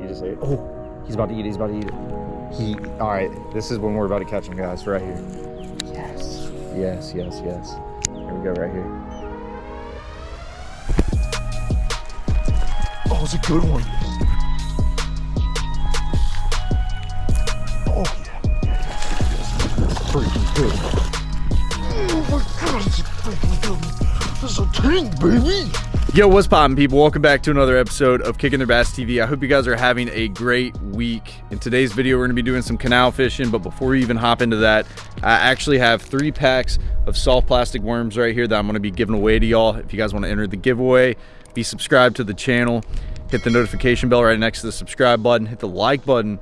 You just ate. Oh, he's about to eat it. He's about to eat it. He. All right. This is when we're about to catch him, guys. Right here. Yes. Yes. Yes. Yes. Here we go. Right here. Oh, it's a good one. Oh yeah. Freaking good. Oh my god, it's a freaking good one. This is a tank, baby. Yo, what's poppin', people? Welcome back to another episode of Kicking Their Bass TV. I hope you guys are having a great week. In today's video, we're gonna be doing some canal fishing, but before we even hop into that, I actually have three packs of soft plastic worms right here that I'm gonna be giving away to y'all. If you guys wanna enter the giveaway, be subscribed to the channel, hit the notification bell right next to the subscribe button, hit the like button,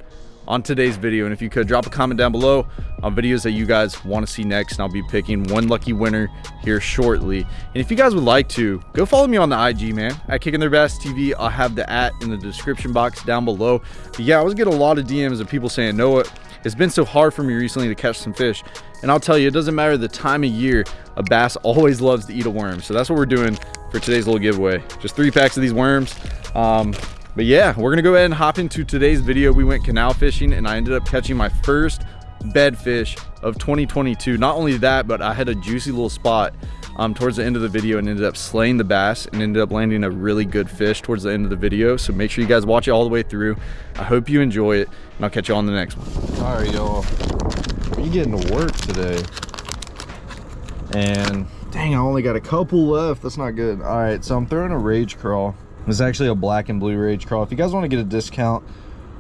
on today's video. And if you could drop a comment down below on videos that you guys want to see next and i'll be picking one lucky winner here shortly. And if you guys would like to go follow me on the ig man at kicking their bass tv i'll have the at in the description box down below. But yeah i was getting a lot of dms of people saying noah it's been so hard for me recently to catch some fish. And i'll tell you it doesn't matter the time of year a bass always loves to eat a worm. So that's what we're doing for today's little giveaway. Just three packs of these worms. Um, but yeah, we're gonna go ahead and hop into today's video. We went canal fishing and I ended up catching my first bed fish of 2022. Not only that, but I had a juicy little spot um, towards the end of the video and ended up slaying the bass and ended up landing a really good fish towards the end of the video. So make sure you guys watch it all the way through. I hope you enjoy it and I'll catch you on the next one. All right, y'all. We getting to work today. And dang, I only got a couple left. That's not good. All right, so I'm throwing a rage crawl. Is actually a black and blue rage crawl. If you guys want to get a discount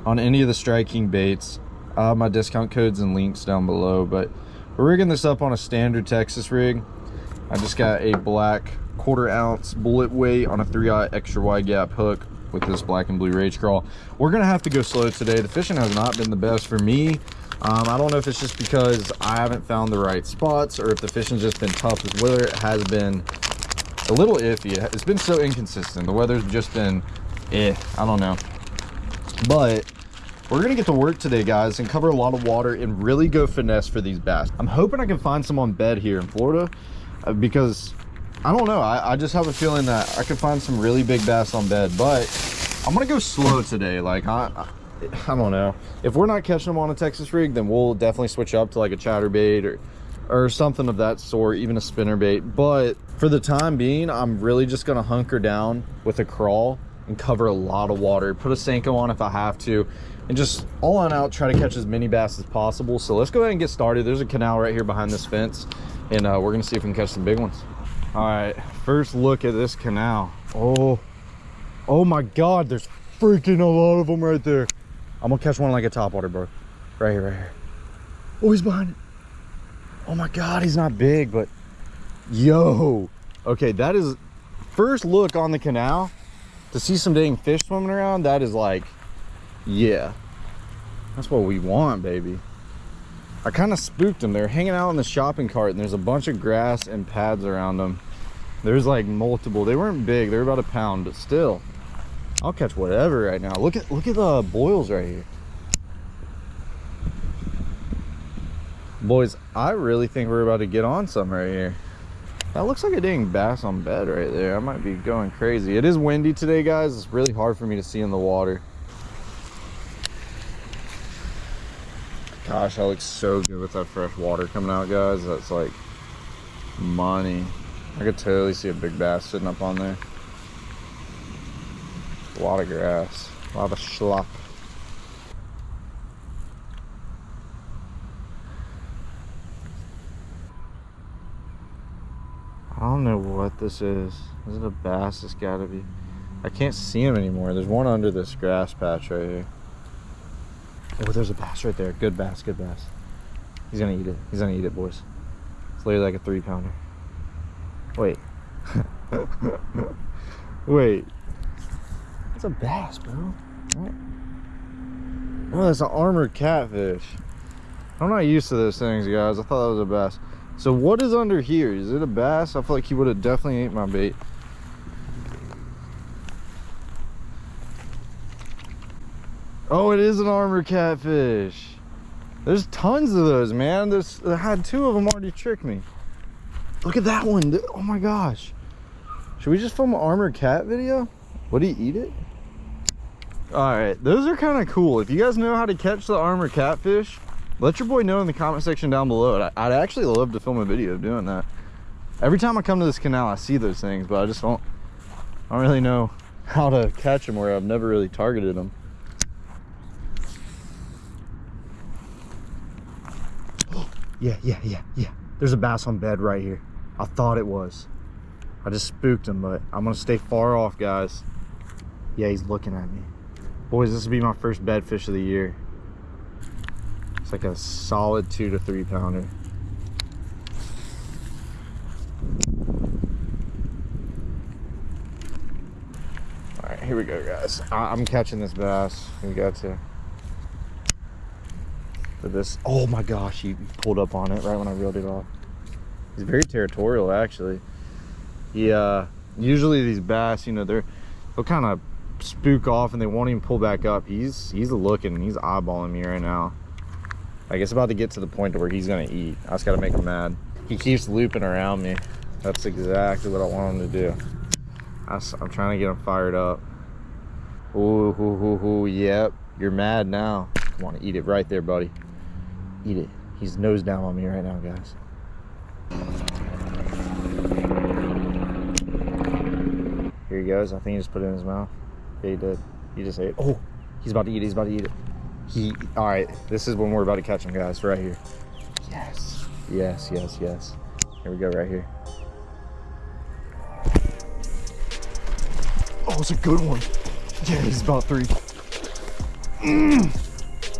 on any of the Strike King baits, uh, my discount codes and links down below. But we're rigging this up on a standard Texas rig. I just got a black quarter ounce bullet weight on a 3-aught extra wide gap hook with this black and blue rage crawl. We're gonna have to go slow today. The fishing has not been the best for me. Um, I don't know if it's just because I haven't found the right spots or if the fishing's just been tough. The weather It has been a little iffy. It's been so inconsistent. The weather's just been eh, I don't know. But we're gonna get to work today, guys, and cover a lot of water and really go finesse for these bass. I'm hoping I can find some on bed here in Florida uh, because I don't know. I, I just have a feeling that I could find some really big bass on bed, but I'm gonna go slow today. Like I, I I don't know. If we're not catching them on a Texas rig, then we'll definitely switch up to like a chatterbait or or something of that sort, even a spinner bait. But for the time being, I'm really just gonna hunker down with a crawl and cover a lot of water. Put a Senko on if I have to, and just all on out, try to catch as many bass as possible. So let's go ahead and get started. There's a canal right here behind this fence, and uh, we're gonna see if we can catch some big ones. All right, first look at this canal. Oh, oh my God, there's freaking a lot of them right there. I'm gonna catch one like a topwater, bro. Right here, right here. Oh, he's behind it. Oh my God, he's not big, but yo. Okay, that is first look on the canal to see some dang fish swimming around. That is like, yeah, that's what we want, baby. I kind of spooked them. They're hanging out in the shopping cart and there's a bunch of grass and pads around them. There's like multiple. They weren't big. They were about a pound, but still, I'll catch whatever right now. Look at look at the boils right here. Boys, I really think we're about to get on some right here. That looks like a dang bass on bed right there. I might be going crazy. It is windy today, guys. It's really hard for me to see in the water. Gosh, that looks so good with that fresh water coming out, guys. That's like money. I could totally see a big bass sitting up on there. A lot of grass, a lot of schlop. I don't know what this is. Is it a bass? It's gotta be. I can't see him anymore. There's one under this grass patch right here. Oh, there's a bass right there. Good bass, good bass. He's gonna eat it. He's gonna eat it, boys. It's literally like a three pounder. Wait. Wait. That's a bass, bro. What? Oh, that's an armored catfish. I'm not used to those things, guys. I thought that was a bass. So what is under here? Is it a bass? I feel like he would have definitely ate my bait. Oh, it is an armor catfish. There's tons of those, man. There's, I had two of them already trick me. Look at that one. Oh my gosh. Should we just film an armored cat video? Would he eat it? All right, those are kind of cool. If you guys know how to catch the armor catfish, let your boy know in the comment section down below. I'd, actually love to film a video of doing that. Every time I come to this canal, I see those things, but I just don't, I don't really know how to catch them where I've never really targeted them. yeah, yeah, yeah, yeah. There's a bass on bed right here. I thought it was. I just spooked him, but I'm gonna stay far off, guys. Yeah, he's looking at me. Boys, this will be my first bed fish of the year. It's like a solid two to three pounder. All right, here we go, guys. I I'm catching this bass. We got to. For this, oh my gosh, he pulled up on it right when I reeled it off. He's very territorial, actually. He, uh, usually these bass, you know, they're, they'll kind of spook off and they won't even pull back up. He's, he's looking, he's eyeballing me right now. Like it's about to get to the point to where he's gonna eat. I just gotta make him mad. He keeps looping around me. That's exactly what I want him to do. I, am trying to get him fired up. Ooh, hoo, hoo, hoo, yep. You're mad now. Come on, eat it right there, buddy. Eat it. He's nose down on me right now, guys. Here he goes. I think he just put it in his mouth. Yeah, he did. He just ate. Oh, he's about to eat it. He's about to eat it. He. All right. This is when we're about to catch him, guys. Right here. Yes. Yes. Yes. Yes. Here we go. Right here. Oh, it's a good one. Yeah, he's about three. Mm.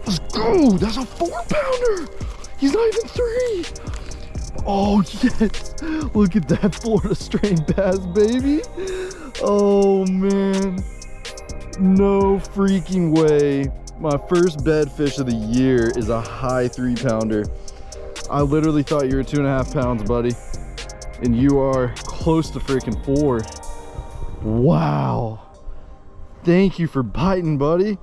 Let's go. That's a four pounder. He's not even three. Oh, yes. Look at that Florida strain bass, baby. Oh, man. No freaking way. My first bed fish of the year is a high three pounder. I literally thought you were two and a half pounds, buddy. And you are close to freaking four. Wow. Thank you for biting, buddy.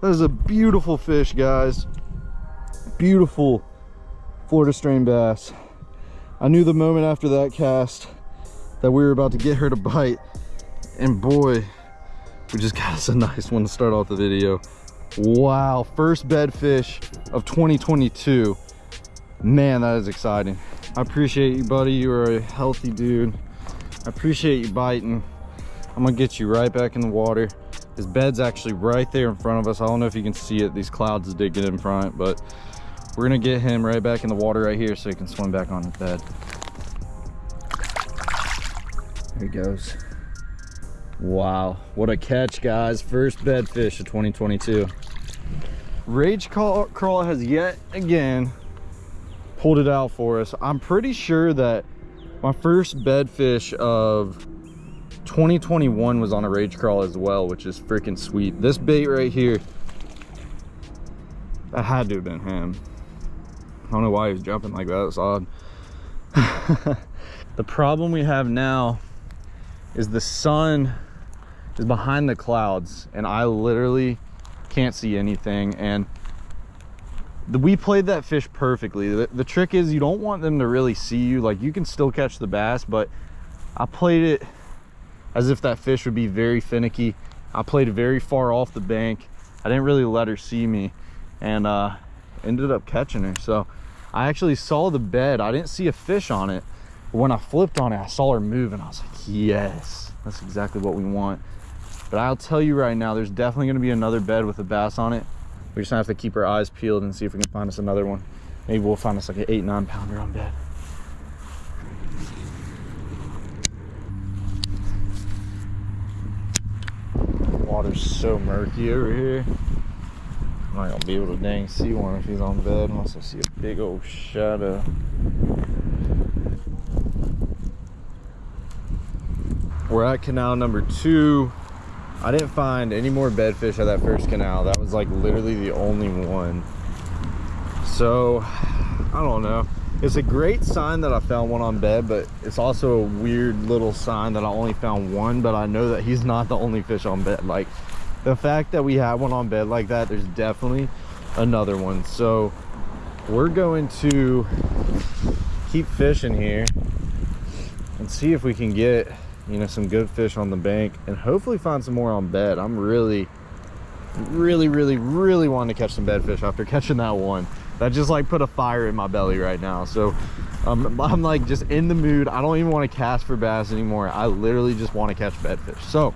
That is a beautiful fish, guys. Beautiful Florida strain bass. I knew the moment after that cast that we were about to get her to bite. And boy, we just got us a nice one to start off the video. Wow, first bed fish of 2022. Man, that is exciting. I appreciate you, buddy. You are a healthy dude. I appreciate you biting. I'm gonna get you right back in the water. His bed's actually right there in front of us. I don't know if you can see it. These clouds dig it in front, but we're gonna get him right back in the water right here so he can swim back on his bed. There he goes. Wow, what a catch, guys. First bed fish of 2022. Rage Crawl has yet again pulled it out for us. I'm pretty sure that my first bed fish of 2021 was on a Rage Crawl as well, which is freaking sweet. This bait right here, that had to have been him. I don't know why he's jumping like that. It's odd. the problem we have now is the sun is behind the clouds and I literally can't see anything. And the, we played that fish perfectly. The, the trick is you don't want them to really see you. Like you can still catch the bass, but I played it as if that fish would be very finicky. I played very far off the bank. I didn't really let her see me and uh, ended up catching her. So I actually saw the bed. I didn't see a fish on it. But when I flipped on it, I saw her move and I was like, yes, that's exactly what we want. But I'll tell you right now, there's definitely gonna be another bed with a bass on it. We just have to keep our eyes peeled and see if we can find us another one. Maybe we'll find us like an eight, nine pounder on bed. Water's so murky over here. I'm not gonna be able to dang see one if he's on bed unless I see a big old shadow. We're at canal number two. I didn't find any more bedfish at that first canal. That was like literally the only one. So, I don't know. It's a great sign that I found one on bed, but it's also a weird little sign that I only found one, but I know that he's not the only fish on bed. Like, the fact that we have one on bed like that there's definitely another one so we're going to keep fishing here and see if we can get you know some good fish on the bank and hopefully find some more on bed i'm really Really, really, really wanting to catch some bedfish after catching that one. That just like put a fire in my belly right now. So um, I'm like just in the mood. I don't even want to cast for bass anymore. I literally just want to catch bedfish. So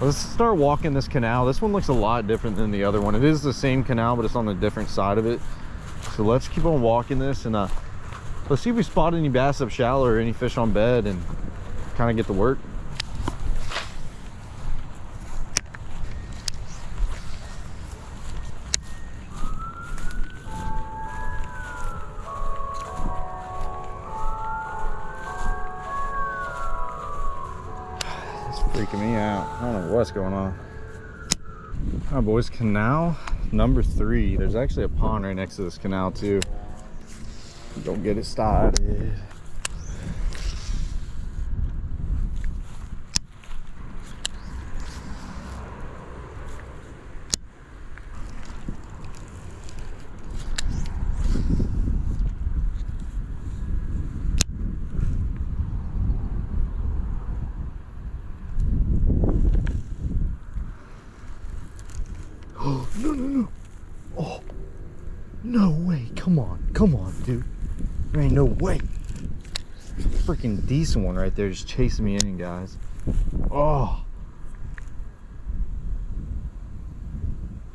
let's start walking this canal. This one looks a lot different than the other one. It is the same canal, but it's on the different side of it. So let's keep on walking this and uh, let's see if we spot any bass up shallow or any fish on bed and kind of get to work. It's freaking me out. I don't know what's going on. All right, boys, canal number three. There's actually a pond right next to this canal too. Don't get it started. Oh, no, no, no. Oh, no way. Come on. Dude. There ain't no way. Freaking decent one right there just chasing me in, guys. Oh.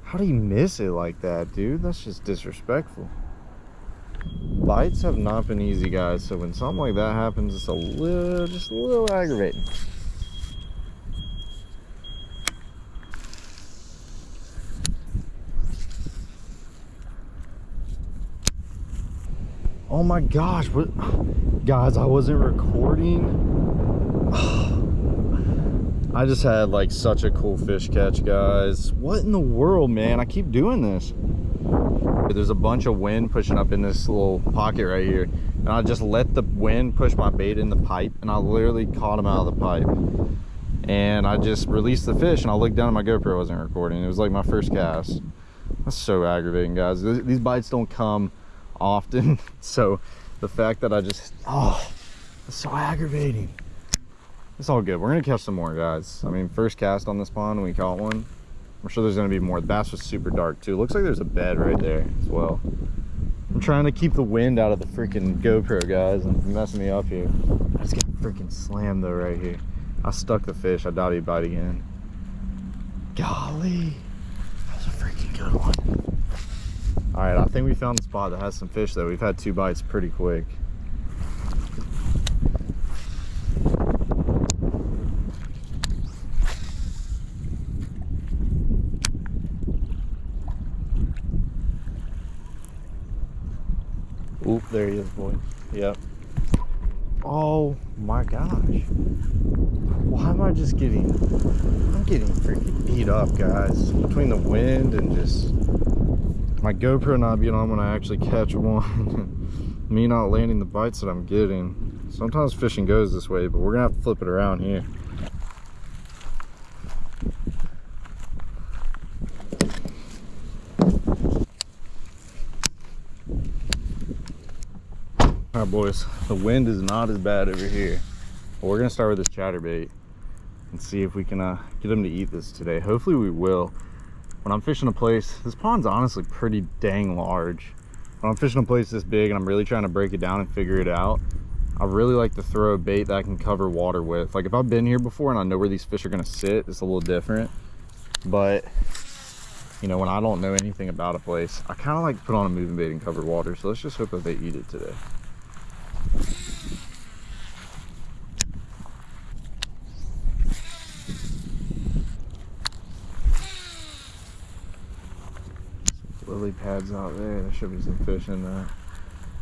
How do you miss it like that, dude? That's just disrespectful. Bites have not been easy, guys. So when something like that happens, it's a little, just a little aggravating. Oh my gosh, what guys, I wasn't recording. I just had like such a cool fish catch, guys. What in the world, man? I keep doing this. There's a bunch of wind pushing up in this little pocket right here. And I just let the wind push my bait in the pipe and I literally caught him out of the pipe. And I just released the fish and I looked down at my GoPro wasn't recording. It was like my first cast. That's so aggravating, guys. These bites don't come often. So the fact that i just oh it's so aggravating. It's all good. We're gonna catch some more guys. I mean first cast on this pond we caught one. I'm sure there's gonna be more. The bass was super dark too. Looks like there's a bed right there as well. I'm trying to keep the wind out of the freaking gopro guys and messing me up here. I just get freaking slammed though right here. I stuck the fish. I doubt he'd bite again. Golly. That was a freaking good one all right, I think we found a spot that has some fish though. We've had two bites pretty quick. Oop, there he is, boy. Yep. Oh my gosh. Why am I just getting, I'm getting freaking beat up, guys. Between the wind and just my GoPro not being on when I actually catch one. Me not landing the bites that I'm getting. Sometimes fishing goes this way, but we're gonna have to flip it around here. All right, boys, the wind is not as bad over here. But we're gonna start with this chatterbait and see if we can uh, get them to eat this today. Hopefully we will when I'm fishing a place, this pond's honestly pretty dang large. When I'm fishing a place this big and I'm really trying to break it down and figure it out, I really like to throw a bait that I can cover water with. Like if I've been here before and I know where these fish are gonna sit, it's a little different. But, you know, when I don't know anything about a place, I kind of like to put on a moving bait and cover water. So let's just hope that they eat it today. Pads out there. There should be some fish in there.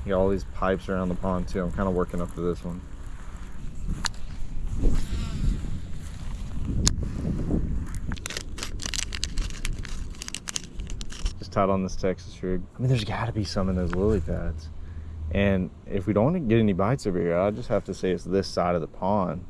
You got all these pipes around the pond too. I'm kind of working up to this one. Just tied on this Texas rig. I mean, there's got to be some in those lily pads. And if we don't get any bites over here, I just have to say it's this side of the pond.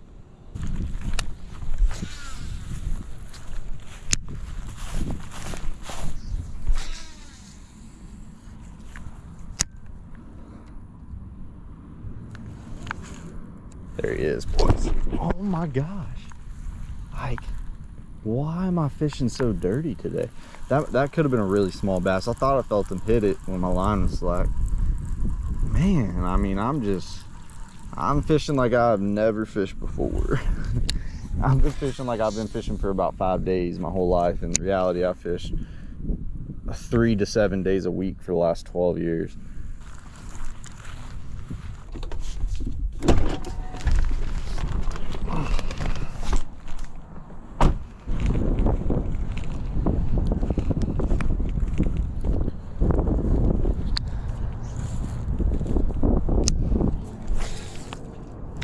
There he is, boys. Oh my gosh. Like, Why am I fishing so dirty today? That that could have been a really small bass. I thought I felt him hit it when my line was slack. Man, I mean, I'm just, I'm fishing like I've never fished before. I've been fishing like I've been fishing for about five days my whole life. In reality, I fished three to seven days a week for the last 12 years.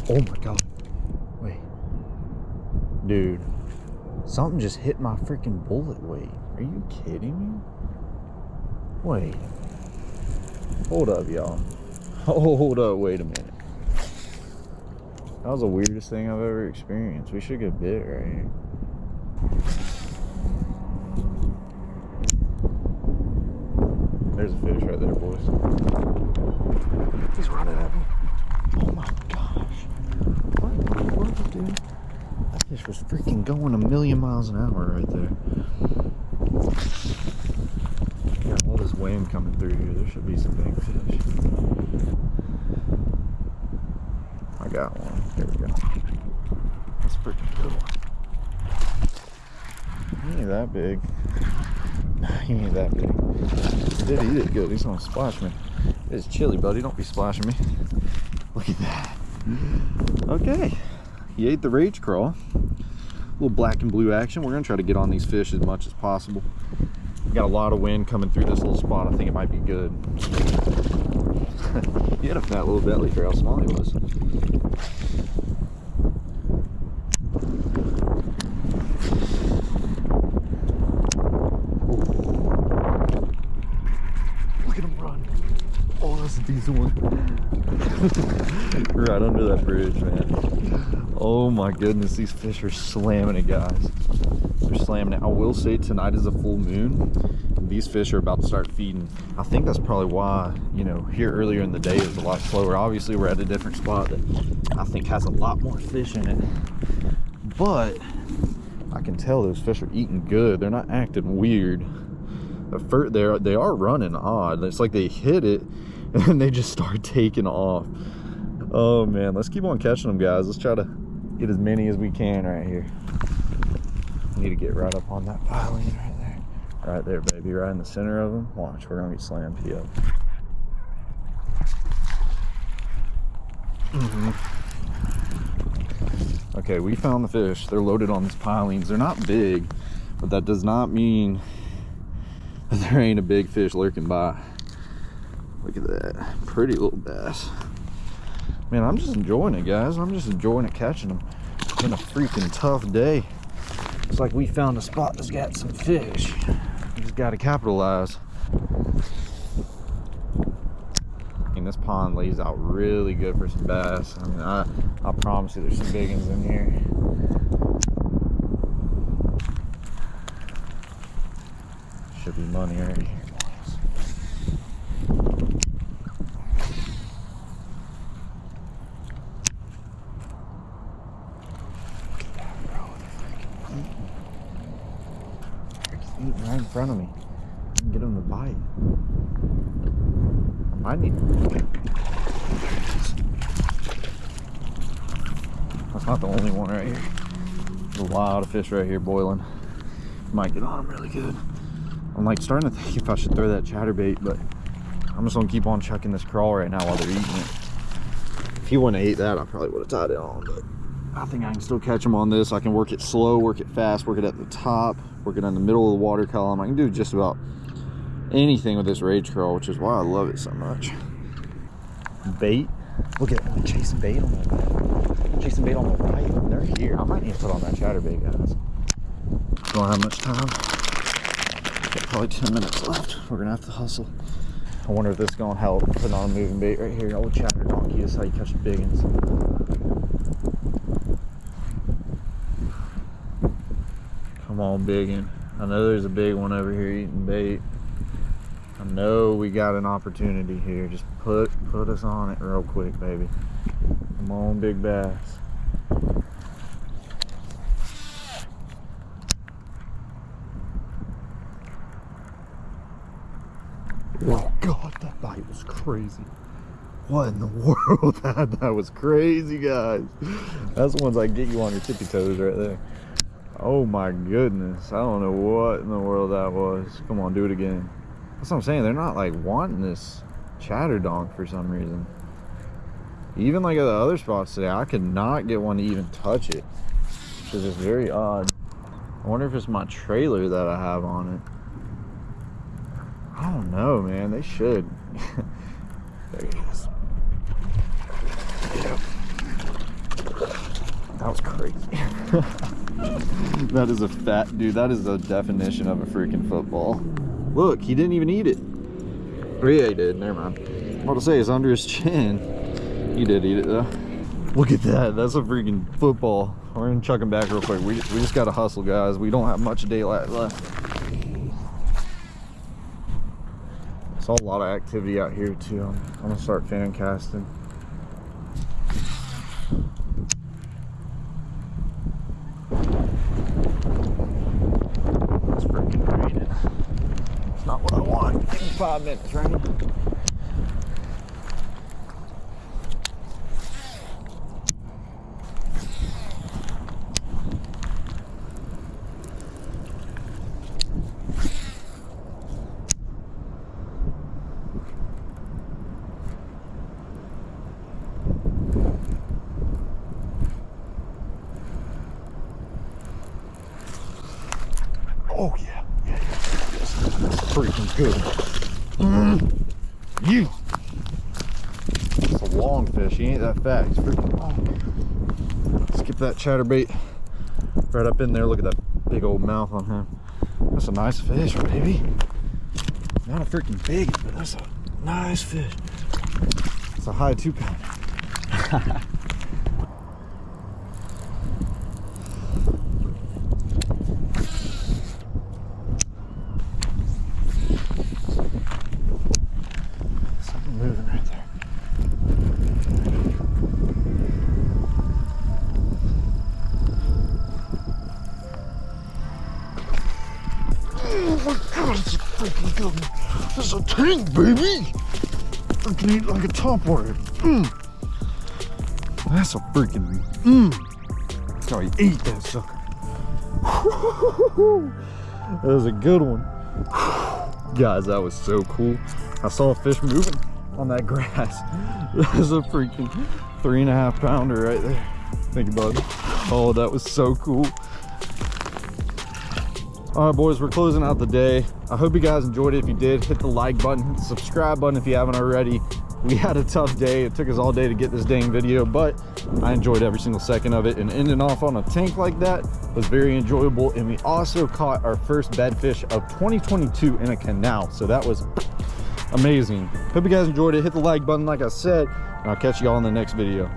Oh my god. Wait. Dude. Something just hit my freaking bullet weight. Are you kidding me? Wait. Hold up, y'all. Hold up, wait a minute. That was the weirdest thing I've ever experienced. We should get bit right here. There's a fish right there, boys. He's running at me. Oh my gosh. What in the world, dude? That fish was freaking going a million miles an hour right there. Got all this wind coming through here. There should be some big fish. I got one. There we go. That's freaking good one. He ain't that big. He ain't that big. He did eat it good. He's gonna splash me. It's chilly, buddy. Don't be splashing me. Look at that. Okay. He ate the rage crawl. A little black and blue action. We're gonna try to get on these fish as much as possible. Got a lot of wind coming through this little spot. I think it might be good. he had a fat little belly for how small he was. Look at him run. Oh, that's a decent one. right under that bridge, man. Oh my goodness, these fish are slamming it, guys. They're slamming it. I will say tonight is a full moon. These fish are about to start feeding. I think that's probably why, you know, here earlier in the day is a lot slower. Obviously, we're at a different spot that I think has a lot more fish in it. But I can tell those fish are eating good. They're not acting weird. The fir- they're they are running odd. It's like they hit it and they just start taking off. Oh man, let's keep on catching them, guys. Let's try to get as many as we can right here. We need to get right up on that piling right there. Right there, baby, right in the center of them. Watch, we're gonna get slammed here. Mhm. Okay, we found the fish. They're loaded on these pilings. They're not big, but that does not mean that there ain't a big fish lurking by. Look at that. Pretty little bass. Man, I'm just enjoying it, guys. I'm just enjoying it catching them. It's been a freaking tough day. It's like we found a spot that's got some fish. We just got to capitalize. I mean, this pond lays out really good for some bass. I mean, I, I promise you there's some big ones in here. Should be money right here, boys. Look at that, bro. They're freaking eating. They're just eating right in front of me. I can get them to bite. That's not the only one right here. There's a lot of fish right here boiling. Might get on them really good. I'm like starting to think if I should throw that chatterbait, but I'm just gonna keep on chucking this crawl right now while they're eating it. If he wouldn't have ate that, I probably would have tied it on, but I think I can still catch him on this. I can work it slow, work it fast, work it at the top, work it in the middle of the water column. I can do just about anything with this rage crawl, which is why I love it so much. Bait. Look at them chasing bait on the chasing bait on the right. They're here. I might need to put on that chatterbait, guys. Don't have much time. Got probably 10 minutes left. We're gonna have to hustle. I wonder if this is gonna help putting on a moving bait right here. Old chatter donkey is how you catch the big ones. Come on, biggin. I know there's a big one over here eating bait. I know we got an opportunity here. Just put put us on it real quick, baby. Come on, big bass. Oh God, that bite was crazy. What in the world? that, that was crazy, guys. That's the ones I get you on your tippy toes right there. Oh my goodness. I don't know what in the world that was. Come on, do it again. That's what I'm saying. They're not like wanting this chatter donk for some reason. Even like at the other spots today, I could not get one to even touch it. Which is just very odd. I wonder if it's my trailer that I have on it. I don't know, man. They should. there he is. Yep. That was crazy. that is a fat dude. That is the definition of a freaking football. Look, he didn't even eat it. Or yeah, he did. Never mind. What to say is under his chin. He did eat it though. Look at that. That's a freaking football. We're gonna chuck him back real quick. We, we just gotta hustle, guys. We don't have much daylight left. Saw a lot of activity out here too. I'm, I'm gonna start fan casting. It's freaking raining. It's not what I want. Give me five minutes, right? Oh yeah, yeah, yeah. Freaking good. Mm. You. It's a long fish. He ain't that fat. He's freaking long. Skip that chatterbait right up in there. Look at that big old mouth on him. That's a nice fish, baby. Not a freaking big, but that's a nice fish. It's a high two pounder. tank, baby. I can eat like a topwater. Mm. That's a freaking mm. That's how you eat that sucker. that was a good one. Guys, that was so cool. I saw a fish moving on that grass. That was a freaking three and a half pounder right there. Thank you, bud. Oh, that was so cool. All right, boys, we're closing out the day. I hope you guys enjoyed it. If you did, hit the like button, hit the subscribe button if you haven't already. We had a tough day. It took us all day to get this dang video, but I enjoyed every single second of it. And ending off on a tank like that was very enjoyable. And we also caught our first bedfish of 2022 in a canal. So that was amazing. Hope you guys enjoyed it. Hit the like button, like I said, and I'll catch you all in the next video.